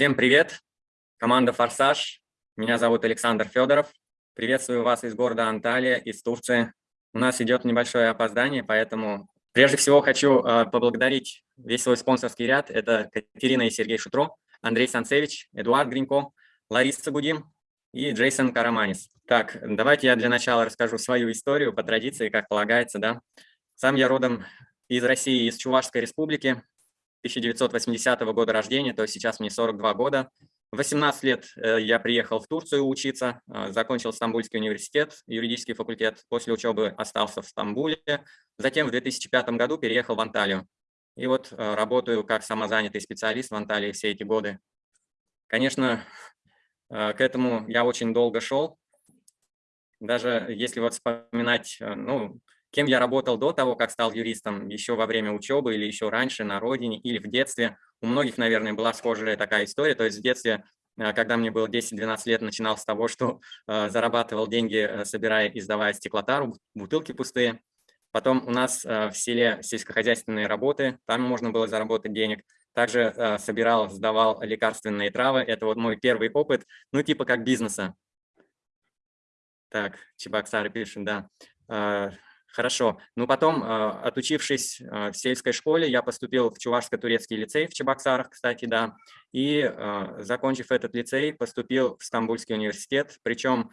Всем привет! Команда «Форсаж». Меня зовут Александр Федоров. Приветствую вас из города Анталия, из Турции. У нас идет небольшое опоздание, поэтому прежде всего хочу э, поблагодарить весь свой спонсорский ряд. Это Катерина и Сергей Шутро, Андрей Санцевич, Эдуард Гринько, Лариса Будим и Джейсон Караманис. Так, давайте я для начала расскажу свою историю по традиции, как полагается. Да? Сам я родом из России, из Чувашской республики. 1980 года рождения, то есть сейчас мне 42 года. В 18 лет э, я приехал в Турцию учиться, э, закончил Стамбульский университет, юридический факультет. После учебы остался в Стамбуле. Затем в 2005 году переехал в Анталию. И вот э, работаю как самозанятый специалист в Анталии все эти годы. Конечно, к этому я очень долго шел. Даже если вот вспоминать, ну, Кем я работал до того, как стал юристом, еще во время учебы или еще раньше на родине или в детстве. У многих, наверное, была схожая такая история. То есть в детстве, э, когда мне было 10-12 лет, начинал с того, что э, зарабатывал деньги, э, собирая и сдавая стеклотару, бутылки пустые. Потом у нас в селе сельскохозяйственные работы, там можно было заработать денег. Также собирал, сдавал лекарственные травы. Это вот мой первый опыт, ну типа как бизнеса. Так, Чебоксары пишет, да. Хорошо. Ну, потом, а, отучившись а, в сельской школе, я поступил в Чувашско-турецкий лицей в Чебоксарах, кстати, да, и, а, закончив этот лицей, поступил в Стамбульский университет. Причем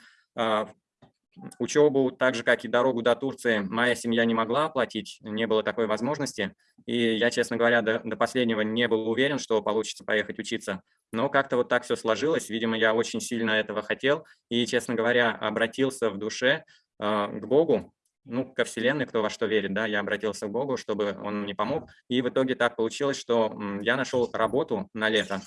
учебу, так же, как и дорогу до Турции, моя семья не могла оплатить, не было такой возможности. И я, честно говоря, до, до последнего не был уверен, что получится поехать учиться. Но как-то вот так все сложилось. Видимо, я очень сильно этого хотел. И, честно говоря, обратился в душе к Богу, ну, ко Вселенной, кто во что верит, да, я обратился к Богу, чтобы он мне помог. И в итоге так получилось, что я нашел работу на лето.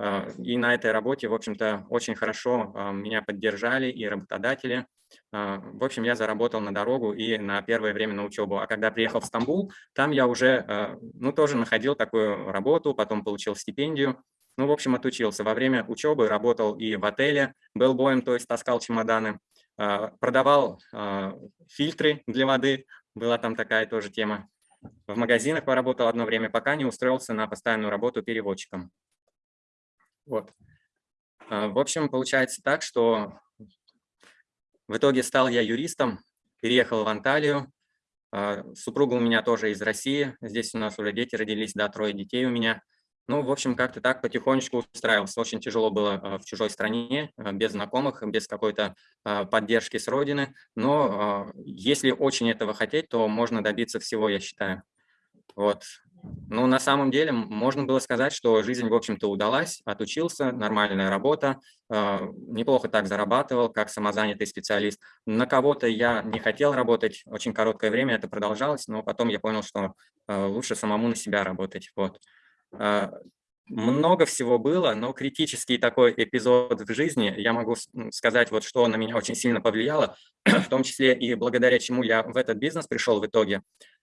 А, и на этой работе, в общем-то, очень хорошо а, меня поддержали и работодатели. А, в общем, я заработал на дорогу и на первое время на учебу. А когда приехал в Стамбул, там я уже, ну, тоже находил такую работу, потом получил стипендию. Ну, в общем, отучился. Во время учебы работал и в отеле, был боем, то есть таскал чемоданы. А, продавал а, фильтры для воды, была там такая тоже тема. В магазинах поработал одно время, пока не устроился на постоянную работу переводчиком. Вот. А, в общем, получается так, что в итоге стал я юристом, переехал в Анталию. Супруга у меня тоже из России. Здесь у нас уже дети родились, да, трое детей у меня. Ну, в общем, как-то так потихонечку устраивался. Очень тяжело было а, в чужой стране, а, без знакомых, без какой-то а, поддержки с родины. Но если очень этого хотеть, то можно добиться всего, я считаю. Вот. Ну, на самом деле, можно было сказать, что жизнь, в общем-то, удалась, отучился, нормальная работа, неплохо так зарабатывал, как самозанятый специалист. На кого-то я не хотел работать, очень короткое время это продолжалось, но потом я понял, что лучше самому на себя работать. Вот. А, много всего было, но критический такой эпизод в жизни, я могу сказать, вот что на меня очень сильно повлияло, в том числе и благодаря чему я в этот бизнес пришел в итоге.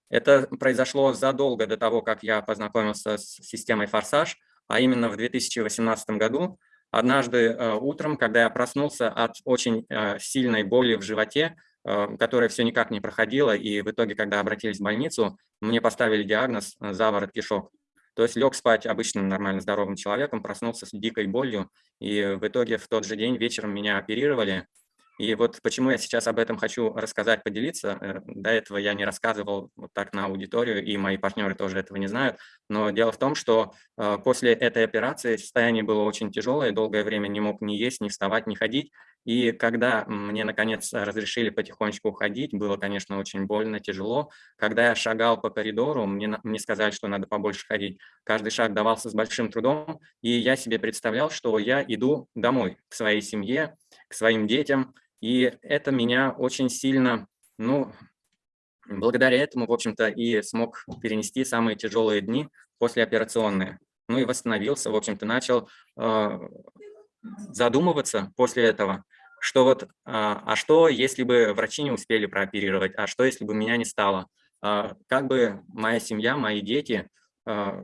Это произошло задолго до того, как я познакомился с системой «Форсаж», а именно в 2018 году. Однажды э, утром, когда я проснулся от очень э, сильной боли в животе, э, которая все никак не проходила, и в итоге, когда обратились в больницу, мне поставили диагноз заворот кишок. То есть лег спать обычным нормально здоровым человеком, проснулся с дикой болью, и в итоге в тот же день вечером меня оперировали, и вот почему я сейчас об этом хочу рассказать, поделиться. Э, до этого я не рассказывал вот так на аудиторию, и мои партнеры тоже этого не знают. Но дело в том, что э, после этой операции состояние было очень тяжелое, долгое время не мог ни есть, ни вставать, ни ходить. И когда мне, наконец, разрешили потихонечку уходить, было, конечно, очень больно, тяжело. Когда я шагал по коридору, мне, мне сказали, что надо побольше ходить. Каждый шаг давался с большим трудом, и я себе представлял, что я иду домой, к своей семье, к своим детям, и это меня очень сильно, ну, благодаря этому, в общем-то, и смог перенести самые тяжелые дни послеоперационные. Ну и восстановился, в общем-то, начал э, задумываться после этого, что вот, э, а что, если бы врачи не успели прооперировать, а что, если бы меня не стало? Э, как бы моя семья, мои дети а,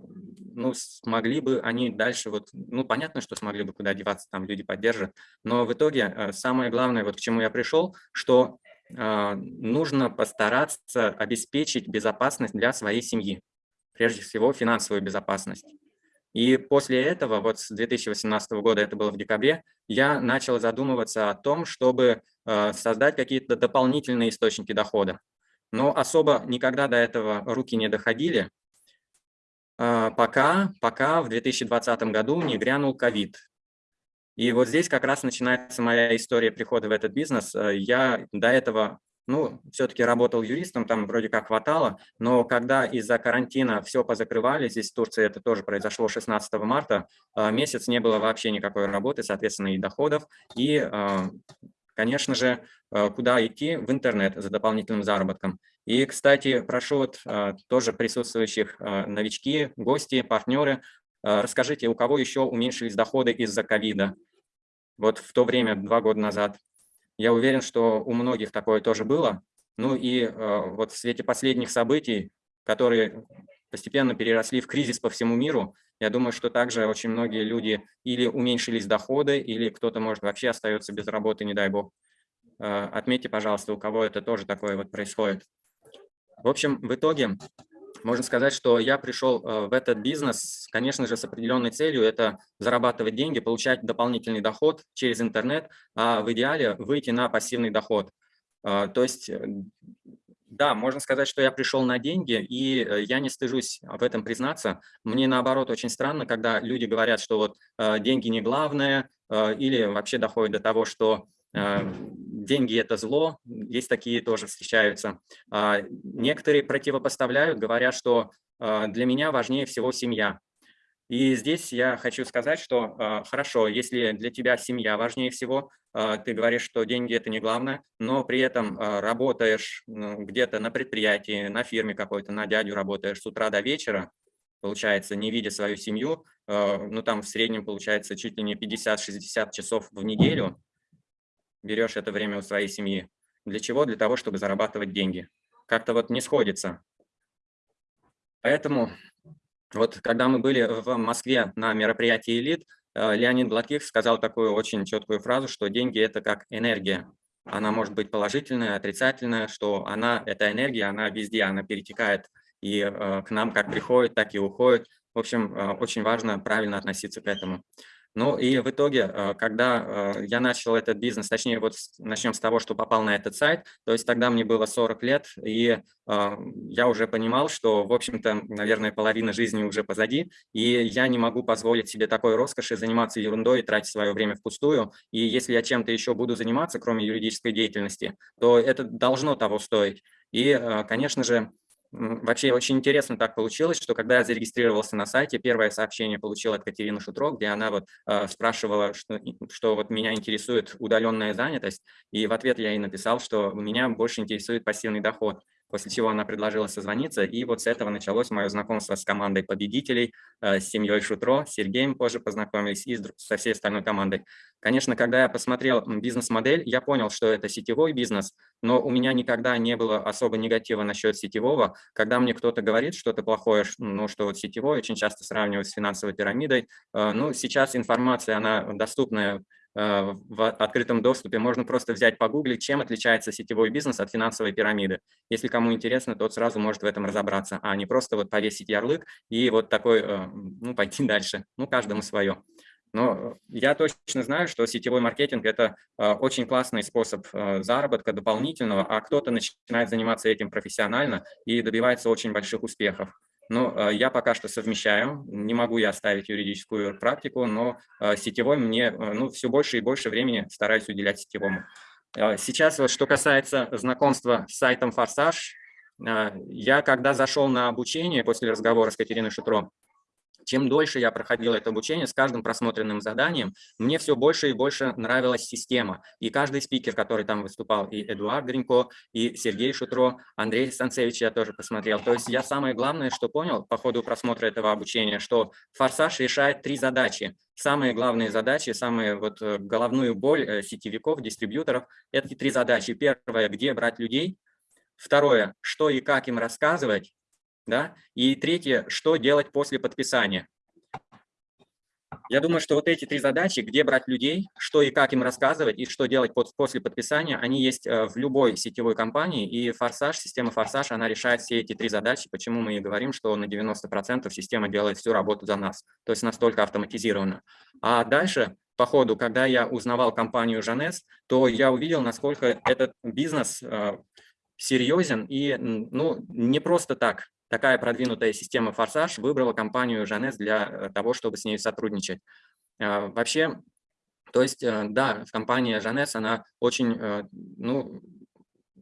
ну, смогли бы они дальше, вот, ну, понятно, что смогли бы куда деваться, там люди поддержат, но в итоге а, самое главное, вот к чему я пришел, что э, нужно постараться обеспечить безопасность для своей семьи, прежде всего финансовую безопасность. И после этого, вот с 2018 года, это было в декабре, я начал задумываться о том, чтобы э, создать какие-то дополнительные источники дохода. Но особо никогда до этого руки не доходили, э, пока, пока в 2020 году не грянул ковид. И вот здесь как раз начинается моя история прихода в этот бизнес. Э, я до этого ну, все-таки работал юристом, там вроде как хватало, но когда из-за карантина все позакрывали, здесь в Турции это тоже произошло 16 марта, а, месяц не было вообще никакой работы, соответственно, и доходов, и, а, конечно же, а, куда идти? В интернет за дополнительным заработком. И, кстати, прошу вот тоже присутствующих новички, гости, партнеры, расскажите, у кого еще уменьшились доходы из-за ковида? Вот в то время, два года назад. Я уверен, что у многих такое тоже было. Ну и вот в свете последних событий, которые постепенно переросли в кризис по всему миру, я думаю, что также очень многие люди или уменьшились доходы, или кто-то, может, вообще остается без работы, не дай бог. Отметьте, пожалуйста, у кого это тоже такое вот происходит. В общем, в итоге можно сказать, что я пришел э, в этот бизнес, конечно же, с определенной целью, это зарабатывать деньги, получать дополнительный доход через интернет, а в идеале выйти на пассивный доход. А, то есть, э, да, можно сказать, что я пришел на деньги, и э, я не стыжусь в этом признаться. Мне, наоборот, очень странно, когда люди говорят, что вот деньги не главное, или вообще доходит до того, что деньги – это зло, есть такие тоже встречаются. А, некоторые противопоставляют, говорят, что а, для меня важнее всего семья. И здесь я хочу сказать, что а, хорошо, если для тебя семья важнее всего, ты говоришь, что деньги – это не главное, но при этом работаешь ну, где-то на предприятии, на фирме какой-то, на дядю работаешь с утра до вечера, получается, не видя свою семью, ну там в среднем получается чуть ли не 50-60 часов в неделю, берешь это время у своей семьи. Для чего? Для того, чтобы зарабатывать деньги. Как-то вот не сходится. Поэтому вот когда мы были в Москве на мероприятии «Элит», э, Леонид Гладких сказал такую очень четкую фразу, что деньги – это как энергия. Она может быть положительная, отрицательная, что она, эта энергия, она везде, она перетекает и э, к нам как приходит, так и уходит. В общем, э, очень важно правильно относиться к этому. Ну и в итоге, э, когда э, я начал этот бизнес, точнее, вот начнем с того, что попал на этот сайт, то есть тогда мне было 40 лет, и э, я уже понимал, что, в общем-то, наверное, половина жизни уже позади, и я не могу позволить себе такой роскоши заниматься ерундой и тратить свое время впустую. И если я чем-то еще буду заниматься, кроме юридической деятельности, то это должно того стоить. И, конечно же, Вообще очень интересно так получилось, что когда я зарегистрировался на сайте, первое сообщение получил от Катерины Шутро, где она вот э, спрашивала, что, что вот меня интересует удаленная занятость, и в ответ я ей написал, что меня больше интересует пассивный доход после чего она предложила созвониться, и вот с этого началось мое знакомство с командой победителей, э, с семьей Шутро, с Сергеем позже познакомились и со всей остальной командой. Конечно, когда я посмотрел бизнес-модель, я понял, что это сетевой бизнес, но у меня никогда не было особо негатива насчет сетевого. Когда мне кто-то говорит что-то плохое, ну, что вот сетевой очень часто сравнивают с финансовой пирамидой, э, ну, сейчас информация, она доступная в открытом доступе. Можно просто взять, погуглить, чем отличается сетевой бизнес от финансовой пирамиды. Если кому интересно, тот сразу может в этом разобраться, а не просто вот повесить ярлык и вот такой, э, ну, пойти дальше. Ну, каждому свое. Но я точно знаю, что сетевой маркетинг – это э, очень классный способ заработка дополнительного, а кто-то начинает заниматься этим профессионально и добивается очень больших успехов. Ну, э, я пока что совмещаю, не могу я оставить юридическую практику, но э, сетевой мне э, ну, все больше и больше времени стараюсь уделять сетевому. Сейчас, вот, что касается знакомства с сайтом «Форсаж», я когда зашел на обучение после разговора с Катериной Шутро, чем дольше я проходил это обучение, с каждым просмотренным заданием, мне все больше и больше нравилась система. И каждый спикер, который там выступал, и Эдуард Гринько, и Сергей Шутро, Андрей Станцевич я тоже посмотрел. То есть я самое главное, что понял по ходу просмотра этого обучения, что «Форсаж» решает три задачи. Самые главные задачи, самые вот э, головную боль э, сетевиков, дистрибьюторов – это три задачи. Первое – где брать людей. Второе – что и как им рассказывать. Да? И третье, что делать после подписания. Я думаю, что вот эти три задачи, где брать людей, что и как им рассказывать, и что делать после подписания, они есть э, в любой сетевой компании, и Форсаж, система Форсаж, она решает все эти три задачи, почему мы и говорим, что на 90% система делает всю работу за нас, то есть настолько автоматизировано. А дальше по ходу, когда я узнавал компанию Жанес, то я увидел, насколько этот бизнес э, серьезен и ну, не просто так такая продвинутая система «Форсаж» выбрала компанию «Жанес» для э, того, чтобы с ней сотрудничать. А, вообще, то есть, э, да, компания «Жанес», она очень, э, ну,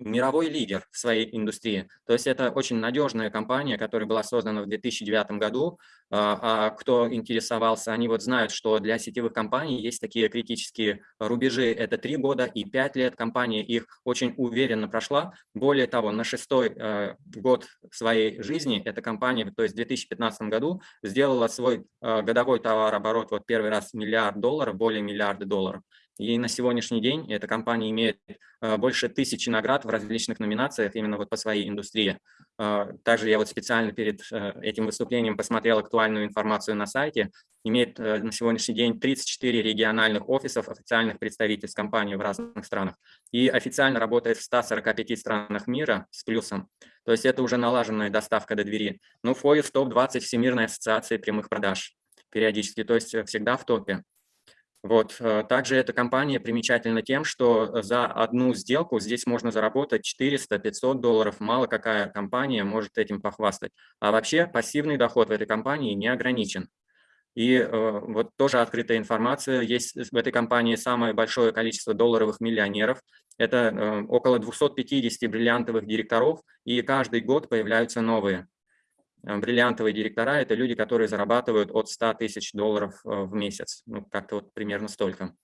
мировой лидер в своей индустрии. То есть это очень надежная компания, которая была создана в 2009 году. А, а кто интересовался, они вот знают, что для сетевых компаний есть такие критические рубежи. Это 3 года и 5 лет. Компания их очень уверенно прошла. Более того, на шестой э, год своей жизни эта компания, то есть в 2015 году, сделала свой э, годовой товарооборот вот первый раз миллиард долларов, более миллиарда долларов. И на сегодняшний день эта компания имеет э, больше тысячи наград в различных номинациях именно вот по своей индустрии. Э, также я вот специально перед э, этим выступлением посмотрел актуальную информацию на сайте. Имеет на сегодняшний день 34 региональных офисов официальных представительств компании в разных странах. И официально работает в 145 странах мира с плюсом. То есть это уже налаженная доставка до двери. Ну, в топ-20 Всемирной ассоциации прямых продаж периодически, то есть всегда в топе. Вот. Э, также эта компания примечательна тем, что за одну сделку здесь можно заработать 400-500 долларов. Мало какая компания может этим похвастать. А вообще пассивный доход в этой компании не ограничен. И э, вот тоже открытая информация. Есть в этой компании самое большое количество долларовых миллионеров. Это э, около 250 бриллиантовых директоров, и каждый год появляются новые. Э, бриллиантовые директора – это люди, которые зарабатывают от 100 тысяч долларов э, в месяц, ну, как-то вот примерно столько.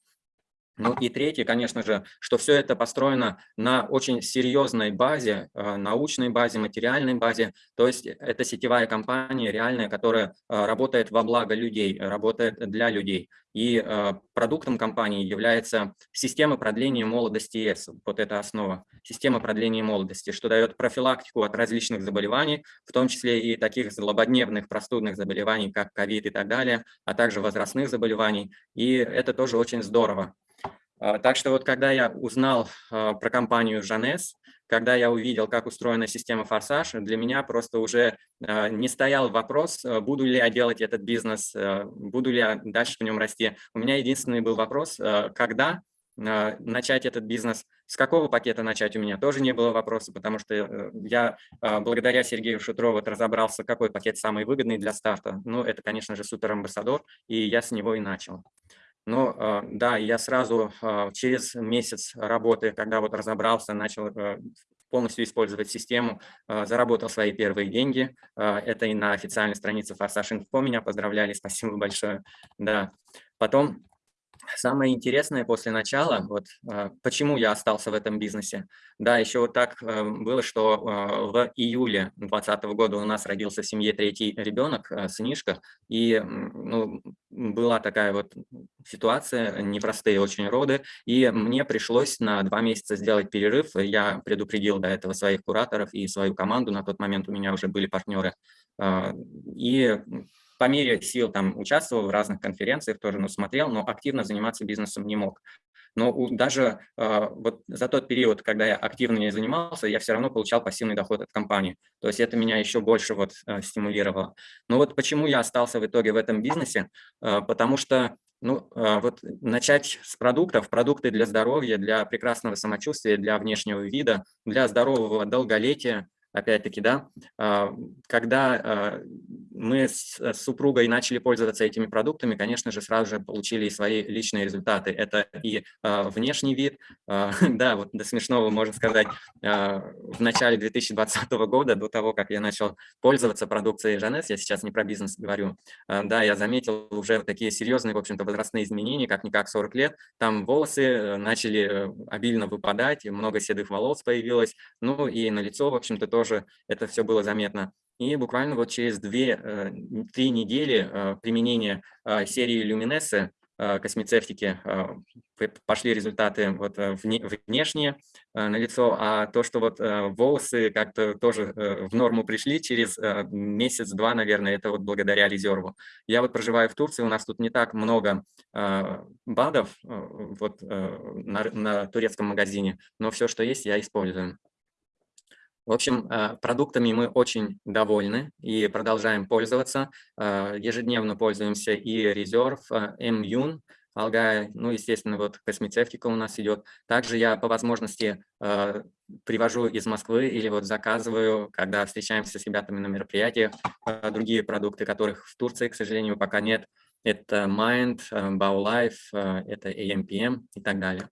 Ну и третье, конечно же, что все это построено на очень серьезной базе, э, научной базе, материальной базе. То есть это сетевая компания реальная, которая э, работает во благо людей, работает для людей. И э, продуктом компании является система продления молодости ЕС. Вот это основа. Система продления молодости, что дает профилактику от различных заболеваний, в том числе и таких злободневных простудных заболеваний, как ковид и так далее, а также возрастных заболеваний. И это тоже очень здорово. А, так что вот когда я узнал а, про компанию Жанес, когда я увидел, как устроена система «Форсаж», для меня просто уже а, не стоял вопрос, буду ли я делать этот бизнес, буду ли я дальше в нем расти. У меня единственный был вопрос, когда начать этот бизнес, с какого пакета начать у меня тоже не было вопроса, потому что э, я благодаря Сергею Шутрову разобрался, какой пакет самый выгодный для старта. Ну, это, конечно же, суперамбассадор, и я с него и начал. Но а, да, я сразу а, через месяц работы, когда вот разобрался, начал э, полностью использовать систему, а, заработал свои первые деньги. Это и на официальной странице Форсаж Инфо меня поздравляли, спасибо большое. Да. Потом Самое интересное после начала, вот а, почему я остался в этом бизнесе. Да, еще вот так а, было, что а, в июле 2020 года у нас родился в семье третий ребенок, сынишка, и ну, была такая вот ситуация, непростые очень роды, и мне пришлось на два месяца сделать перерыв. Я предупредил до этого своих кураторов и свою команду, на тот момент у меня уже были партнеры, и по мере сил там участвовал в разных конференциях, тоже ну, смотрел, но активно заниматься бизнесом не мог. Но даже э, вот за тот период, когда я активно не занимался, я все равно получал пассивный доход от компании. То есть это меня еще больше вот э, стимулировало. Но вот почему я остался в итоге в этом бизнесе? Э, потому что ну, вот начать с продуктов, продукты для здоровья, для прекрасного самочувствия, для внешнего вида, для здорового долголетия, опять-таки, да, когда мы с супругой начали пользоваться этими продуктами, конечно же, сразу же получили и свои личные результаты. Это и э, внешний вид, э, да, вот до смешного можно сказать, э, в начале 2020 года, до того, как я начал пользоваться продукцией Жанес, я сейчас не про бизнес говорю, э, да, я заметил уже такие серьезные, в общем-то, возрастные изменения, как-никак 40 лет, там волосы э, начали э, обильно выпадать, много седых волос появилось, ну и на лицо, в общем-то, тоже это все было заметно. И буквально вот через 2-3 э, недели э, применения э, серии Люминессы космецевтики пошли результаты вот внешние на лицо, а то, что вот волосы как-то тоже в норму пришли через месяц-два, наверное, это вот благодаря резерву. Я вот проживаю в Турции, у нас тут не так много БАДов вот на, на турецком магазине, но все, что есть, я использую. В общем, э, продуктами мы очень довольны и продолжаем пользоваться. Э, ежедневно пользуемся и резерв, Мюн, Алгая, ну, естественно, вот космецевтика у нас идет. Также я по возможности э, привожу из Москвы или вот заказываю, когда встречаемся с ребятами на мероприятиях, другие продукты, которых в Турции, к сожалению, пока нет. Это Mind, BauLife, это AMPM и так далее.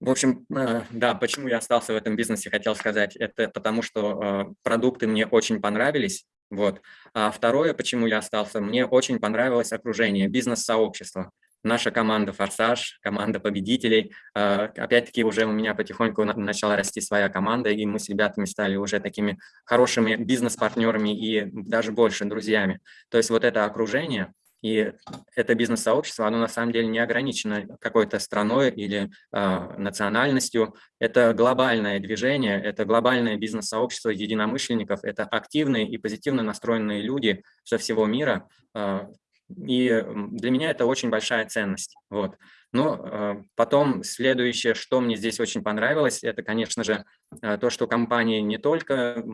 В общем, э, да, почему я остался в этом бизнесе, хотел сказать, это потому, что э, продукты мне очень понравились, вот. А второе, почему я остался, мне очень понравилось окружение, бизнес-сообщество. Наша команда «Форсаж», команда победителей. Э, опять-таки уже у меня потихоньку начала расти своя команда, и мы с ребятами стали уже такими хорошими бизнес-партнерами и даже больше друзьями. То есть вот это окружение – и это бизнес-сообщество, оно на самом деле не ограничено какой-то страной или э, национальностью. Это глобальное движение, это глобальное бизнес-сообщество единомышленников, это активные и позитивно настроенные люди со всего мира. Э, и для меня это очень большая ценность. Вот. Но э, потом следующее, что мне здесь очень понравилось, это, конечно же, э, то, что компании не только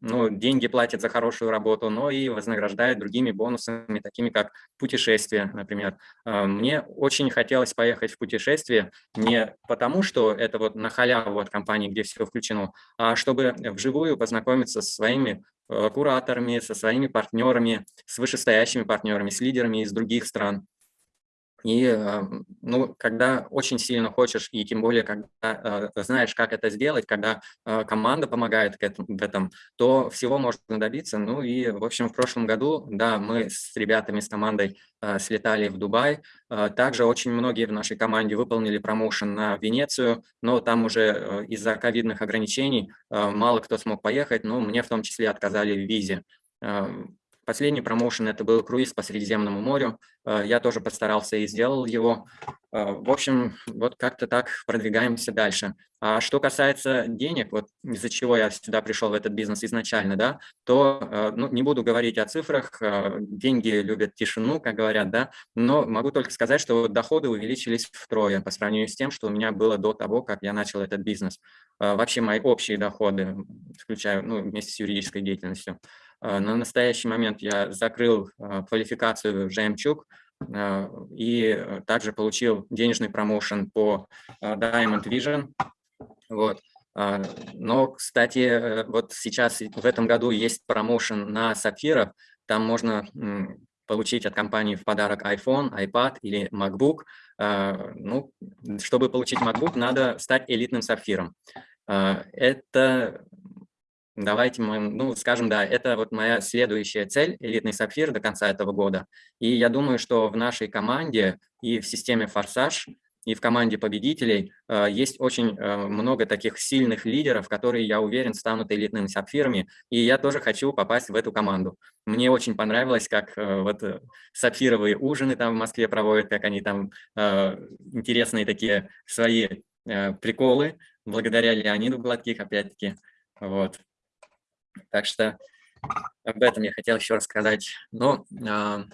ну, деньги платят за хорошую работу, но и вознаграждают другими бонусами, такими как путешествия, например. Э, мне очень хотелось поехать в путешествие не потому, что это вот на халяву от компании, где все включено, а чтобы вживую познакомиться со своими кураторами, со своими партнерами, с вышестоящими партнерами, с лидерами из других стран. И э, ну, когда очень сильно хочешь, и тем более, когда э, знаешь, как это сделать, когда э, команда помогает в этом, то всего можно добиться. Ну и, в общем, в прошлом году, да, мы с ребятами, с командой слетали в Дубай. Также очень многие в нашей команде выполнили промоушен на Венецию, но там уже из-за ковидных ограничений мало кто смог поехать, но мне в том числе отказали в визе. Последний промоушен – это был круиз по Средиземному морю. Э, я тоже постарался и сделал его. Э, в общем, вот как-то так продвигаемся дальше. А что касается денег, вот из-за чего я сюда пришел в этот бизнес изначально, да, то э, ну, не буду говорить о цифрах, деньги любят тишину, как говорят, да, но могу только сказать, что доходы увеличились втрое по сравнению с тем, что у меня было до того, как я начал этот бизнес. Вообще мои общие доходы, включая ну, вместе с юридической деятельностью, на настоящий момент я закрыл а, квалификацию жемчуг а, и также получил денежный промоушен по Diamond Vision. Вот. Но, кстати, вот сейчас в этом году есть промоушен на сапфиров. Там можно получить от компании в подарок iPhone, iPad или MacBook. Ну, чтобы получить MacBook, надо стать элитным сапфиром. Это Давайте мы, ну, скажем, да, это вот моя следующая цель, элитный сапфир до конца этого года. И я думаю, что в нашей команде и в системе «Форсаж», и в команде победителей э, есть очень э, много таких сильных лидеров, которые, я уверен, станут элитными сапфирами, и я тоже хочу попасть в эту команду. Мне очень понравилось, как э, вот э, сапфировые ужины там в Москве проводят, как они там э, интересные такие свои э, приколы, благодаря Леониду Гладких, опять-таки. Вот. Так что об этом я хотел еще рассказать. Но э, а,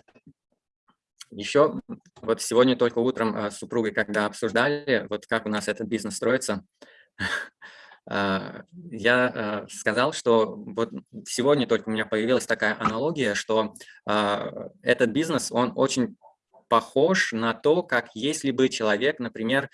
еще вот сегодня только утром а, с супругой, когда обсуждали, вот как у нас этот бизнес строится, а, я сказал, что вот сегодня только у меня появилась такая аналогия, что этот бизнес, он очень похож на то, как если бы человек, например,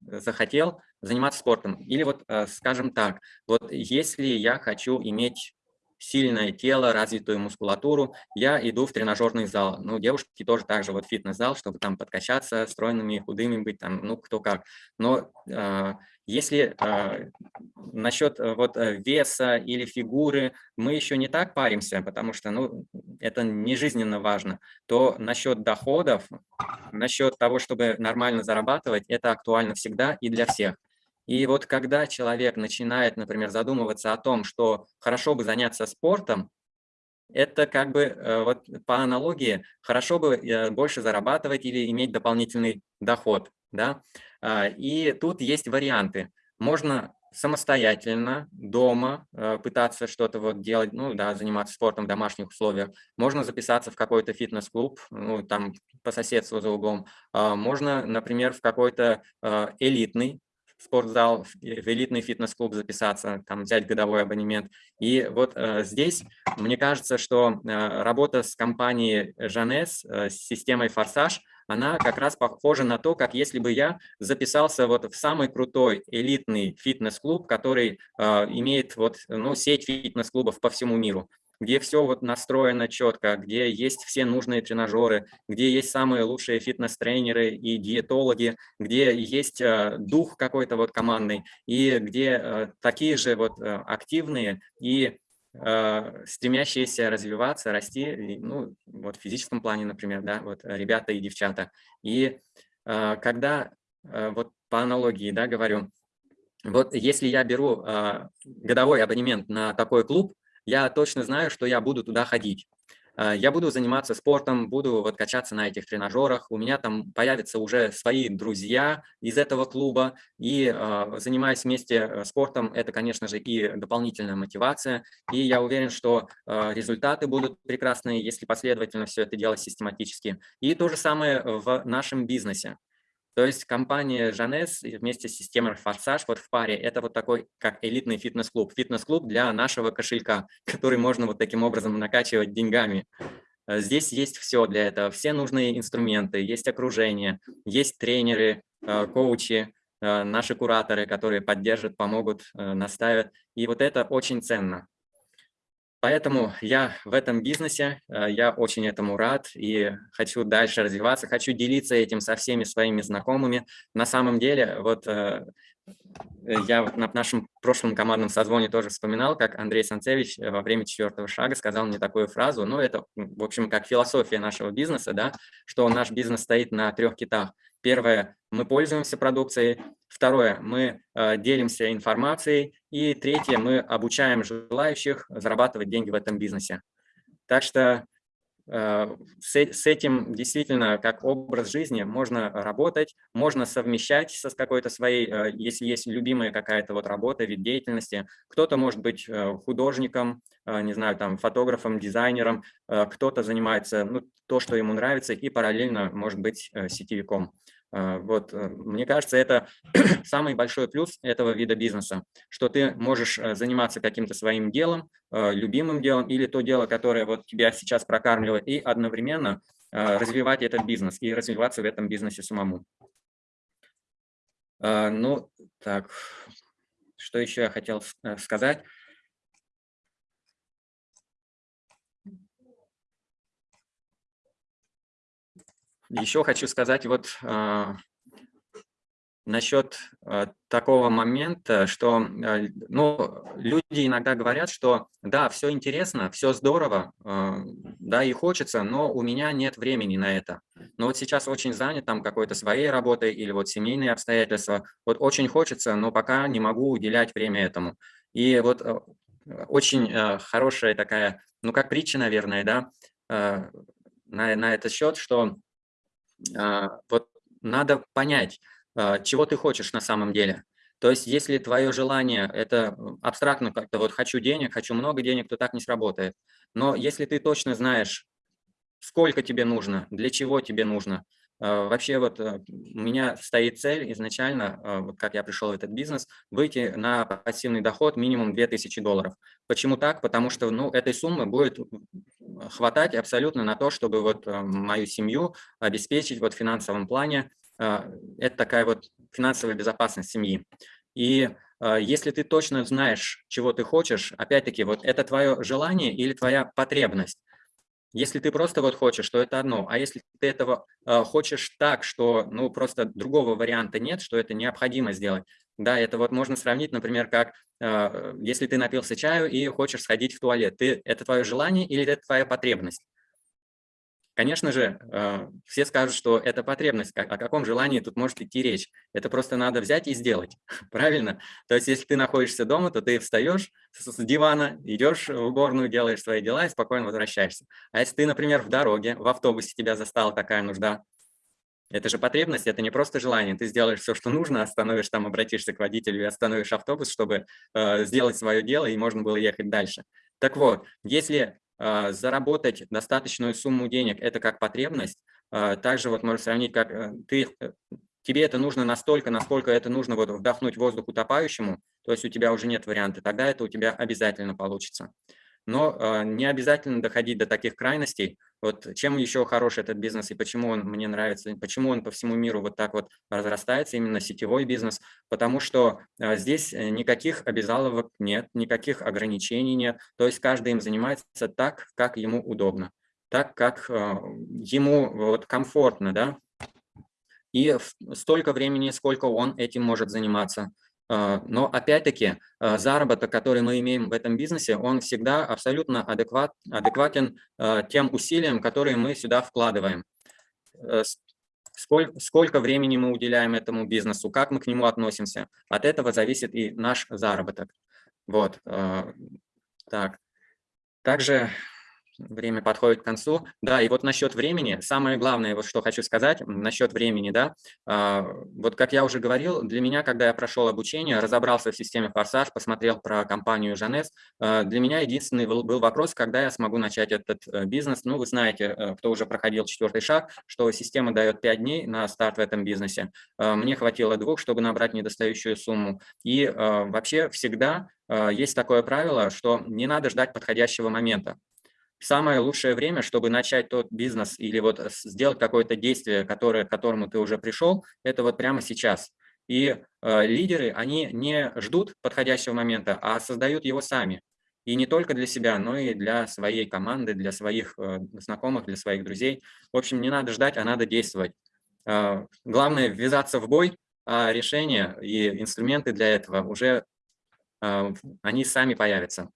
захотел заниматься спортом. Или вот, э, скажем так, вот если я хочу иметь сильное тело, развитую мускулатуру, я иду в тренажерный зал. Ну, девушки тоже так же, вот фитнес-зал, чтобы там подкачаться, стройными, худыми быть, там, ну, кто как. Но э, если э, насчет э, вот э, веса или фигуры мы еще не так паримся, потому что, ну, это не жизненно важно, то насчет доходов, насчет того, чтобы нормально зарабатывать, это актуально всегда и для всех. И вот когда человек начинает, например, задумываться о том, что хорошо бы заняться спортом, это как бы э, вот по аналогии хорошо бы э, больше зарабатывать или иметь дополнительный доход. Да? А, и тут есть варианты. Можно самостоятельно дома э, пытаться что-то вот делать, ну да, заниматься спортом в домашних условиях. Можно записаться в какой-то фитнес-клуб, ну там по соседству за углом. А, можно, например, в какой-то элитный спортзал, в элитный фитнес-клуб записаться, там взять годовой абонемент. И вот э, здесь, мне кажется, что э, работа с компанией Жанес, э, с системой «Форсаж», она как раз похожа на то, как если бы я записался вот в самый крутой элитный фитнес-клуб, который э, имеет вот, ну, сеть фитнес-клубов по всему миру где все вот настроено четко, где есть все нужные тренажеры, где есть самые лучшие фитнес-тренеры и диетологи, где есть э, дух какой-то вот командный, и где э, такие же вот э, активные и стремящиеся развиваться, расти, ну, вот в физическом плане, например, да, вот ребята и девчата. И когда, вот по аналогии, да, говорю, вот если я беру годовой абонемент на такой клуб, я точно знаю, что я буду туда ходить. А, я буду заниматься спортом, буду вот качаться на этих тренажерах, у меня там появятся уже свои друзья из этого клуба, и э, занимаясь вместе э, спортом, это, конечно же, и дополнительная мотивация, и я уверен, что э, результаты будут прекрасные, если последовательно все это делать систематически. И то же самое в нашем бизнесе. То есть компания Жанес вместе с системой Форсаж вот в паре это вот такой как элитный фитнес-клуб. Фитнес-клуб для нашего кошелька, который можно вот таким образом накачивать деньгами. Э, здесь есть все для этого, все нужные инструменты, есть окружение, есть тренеры, э, коучи, э, наши кураторы, которые поддержат, помогут, наставят. И вот это очень ценно. Поэтому я в этом бизнесе, э, я очень этому рад и хочу дальше развиваться, хочу делиться этим со всеми своими знакомыми. На самом деле, вот э, я на нашем прошлом командном созвоне тоже вспоминал, как Андрей Санцевич э, во время четвертого шага сказал мне такую фразу, ну это, в общем, как философия нашего бизнеса, да, что наш бизнес стоит на трех китах. Первое, мы пользуемся продукцией. Второе, мы э, делимся информацией. И третье, мы обучаем желающих зарабатывать деньги в этом бизнесе. Так что э, с, с этим действительно как образ жизни можно работать, можно совмещать со с какой-то своей, э, если есть любимая какая-то вот работа, вид деятельности. Кто-то может быть э, художником, э, не знаю, там фотографом, дизайнером, э, кто-то занимается ну, то, что ему нравится, и параллельно может быть э, сетевиком. А, вот, э, мне кажется, это самый большой плюс этого вида бизнеса, что ты можешь э, заниматься каким-то своим делом, э, любимым делом или то дело, которое вот тебя сейчас прокармливает, и одновременно развивать этот бизнес и развиваться в этом бизнесе самому. Ну, так, что еще я хотел сказать? Еще хочу сказать вот э, насчет э, такого момента, что э, ну, люди иногда говорят, что да, все интересно, все здорово, э, да, и хочется, но у меня нет времени на это. Но вот сейчас очень занят там какой-то своей работой или вот семейные обстоятельства. Вот очень хочется, но пока не могу уделять время этому. И вот э, очень э, хорошая такая, ну как притча, наверное, да, э, на, на этот счет, что а, вот надо понять, а, чего ты хочешь на самом деле. То есть, если твое желание – это абстрактно как-то вот «хочу денег, хочу много денег», то так не сработает. Но если ты точно знаешь, сколько тебе нужно, для чего тебе нужно, а, Вообще вот э, у меня стоит цель изначально, вот как я пришел в этот бизнес, выйти на пассивный доход минимум 2000 долларов. Почему так? Потому что ну, этой суммы будет хватать абсолютно на то, чтобы вот э, мою семью обеспечить вот в финансовом плане. Э, это такая вот финансовая безопасность семьи. И э, если ты точно знаешь, чего ты хочешь, опять-таки, вот это твое желание или твоя потребность. Если ты просто вот хочешь, то это одно. А если ты этого хочешь так, что ну просто другого варианта нет, что это необходимо сделать, да, это вот можно сравнить, например, как э, если ты напился чаю и хочешь сходить в туалет. Ты, это твое желание или это твоя потребность? Конечно же, э, все скажут, что это потребность. О каком желании тут может идти речь? Это просто надо взять и сделать, правильно? То есть, если ты находишься дома, то ты встаешь с дивана, идешь в уборную, делаешь свои дела и спокойно возвращаешься. А если ты, например, в дороге, в автобусе тебя застала такая нужда, это же потребность, это не просто желание. Ты сделаешь все, что нужно, остановишь там, обратишься к водителю и остановишь автобус, чтобы э, сделать свое дело, и можно было ехать дальше. Так вот, если заработать достаточную сумму денег – это как потребность. А, также вот можно сравнить, как э, ты, э, тебе это нужно настолько, насколько это нужно вот вдохнуть воздух утопающему, то есть у тебя уже нет варианта, тогда это у тебя обязательно получится но э, не обязательно доходить до таких крайностей. Вот чем еще хорош этот бизнес и почему он мне нравится, почему он по всему миру вот так вот разрастается, именно сетевой бизнес, потому что э, здесь э, никаких обязаловок нет, никаких ограничений нет, то есть каждый им занимается так, как ему удобно, так, как ему вот комфортно, да, и столько времени, сколько он этим может заниматься. А, но опять-таки а, заработок, который мы имеем в этом бизнесе, он всегда абсолютно адекват, адекватен а, тем усилиям, которые мы сюда вкладываем. Э, сколько, сколько времени мы уделяем этому бизнесу, как мы к нему относимся. От этого зависит и наш заработок. Вот. Так. Также время подходит к концу. Да, и вот насчет времени, самое главное, вот что хочу сказать насчет времени, да, а, вот как я уже говорил, для меня, когда я прошел обучение, разобрался в системе «Форсаж», посмотрел про компанию «Жанес», а, для меня единственный был вопрос, когда я смогу начать этот э, бизнес. Ну, вы знаете, э, кто уже проходил четвертый шаг, что система дает 5 дней на старт в этом бизнесе. А, мне хватило двух, чтобы набрать недостающую сумму. И вообще всегда есть такое правило, что не надо ждать подходящего момента самое лучшее время, чтобы начать тот бизнес или вот сделать какое-то действие, которое, к которому ты уже пришел, это вот прямо сейчас. И э, лидеры, они не ждут подходящего момента, а создают его сами. И не только для себя, но и для своей команды, для своих э, знакомых, для своих друзей. В общем, не надо ждать, а надо действовать. Э, главное ввязаться в бой, а решения и инструменты для этого уже, э, они сами появятся.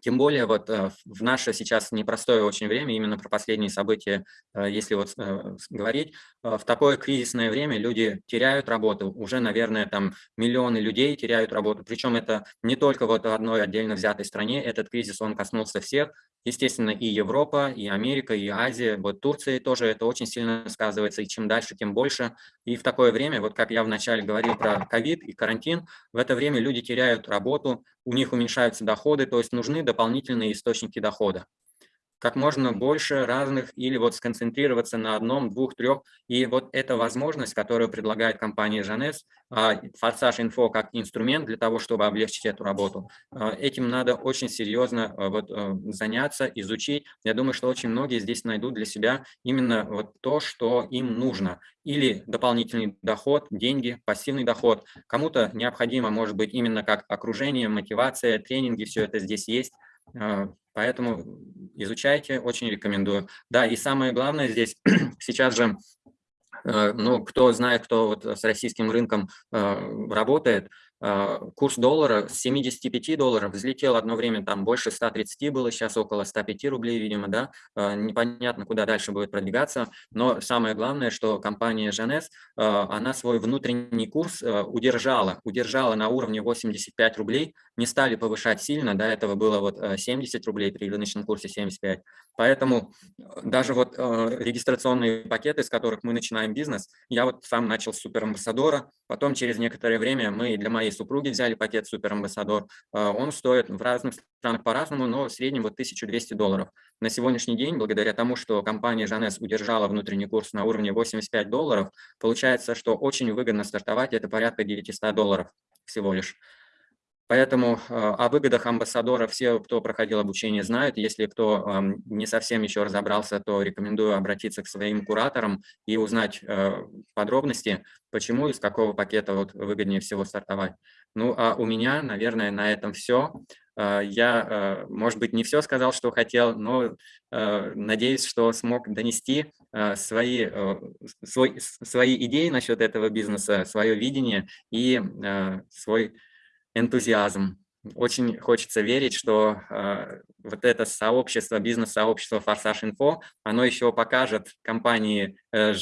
Тем более вот э, в наше сейчас непростое очень время, именно про последние события, э, если вот э, говорить, в такое кризисное время люди теряют работу, уже, наверное, там миллионы людей теряют работу, причем это не только вот одной отдельно взятой стране, этот кризис, он коснулся всех, естественно, и Европа, и Америка, и Азия, вот Турции тоже это очень сильно сказывается, и чем дальше, тем больше. И в такое время, вот как я вначале говорил про ковид и карантин, в это время люди теряют работу, у них уменьшаются доходы, то есть нужны дополнительные источники дохода как можно больше разных или вот сконцентрироваться на одном, двух, трех. И вот эта возможность, которую предлагает компания Жанес, Форсаж Инфо как инструмент для того, чтобы облегчить эту работу, а, этим надо очень серьезно а, вот э, заняться, изучить. Я думаю, что очень многие здесь найдут для себя именно вот то, что им нужно. Или дополнительный доход, деньги, пассивный доход. Кому-то необходимо, может быть, именно как окружение, мотивация, тренинги, все это здесь есть. А, поэтому изучайте, очень рекомендую. Да, и самое главное здесь, сейчас же, э, ну, кто знает, кто вот с российским рынком э, работает, а, курс доллара с 75 долларов взлетел одно время, там больше 130 было, сейчас около 105 рублей, видимо, да, непонятно, куда дальше будет продвигаться, но самое главное, что компания Жанес, она свой внутренний курс удержала, удержала на уровне 85 рублей, не стали повышать сильно, до этого было вот 70 рублей при рыночном курсе 75, поэтому даже вот регистрационные пакеты, с которых мы начинаем бизнес, я вот сам начал с суперамбассадора, потом через некоторое время мы для моей супруги взяли пакет суперамбассадор. Он стоит в разных странах по-разному, но в среднем вот 1200 долларов. На сегодняшний день, благодаря тому, что компания Жанес удержала внутренний курс на уровне 85 долларов, получается, что очень выгодно стартовать, это порядка 900 долларов всего лишь. Поэтому а, о выгодах амбассадора все, кто проходил обучение, знают. Если кто не совсем еще разобрался, то рекомендую обратиться к своим кураторам и узнать э, подробности, почему и с какого пакета вот выгоднее всего стартовать. Ну, а у меня, наверное, на этом все. А, я, э, может быть, не все сказал, что хотел, но э, надеюсь, что смог донести свои, свой, свои идеи насчет этого бизнеса, свое видение и свой энтузиазм. очень хочется верить, что э, вот это сообщество, бизнес-сообщество Форсаж Инфо, оно еще покажет компании э,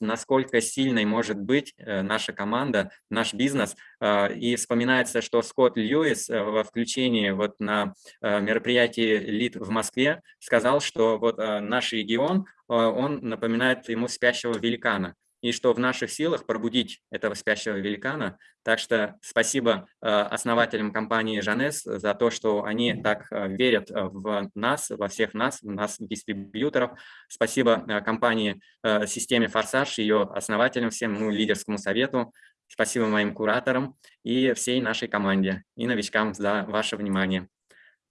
насколько сильной может быть э, наша команда, наш бизнес. Э, и вспоминается, что Скотт Льюис э, во включении вот на э, мероприятии ЛИД в Москве сказал, что вот э, наш регион, э, он напоминает ему спящего великана и что в наших силах пробудить этого спящего великана. Так что спасибо э, основателям компании Жанес за то, что они так э, верят э, в нас, во всех нас, в нас, дистрибьюторов. Спасибо компании «Системе Форсаж», ее основателям, всем ну, лидерскому совету. Спасибо моим кураторам и всей нашей команде и новичкам за ваше внимание.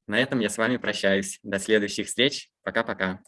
На этом я с вами прощаюсь. До следующих встреч. Пока-пока.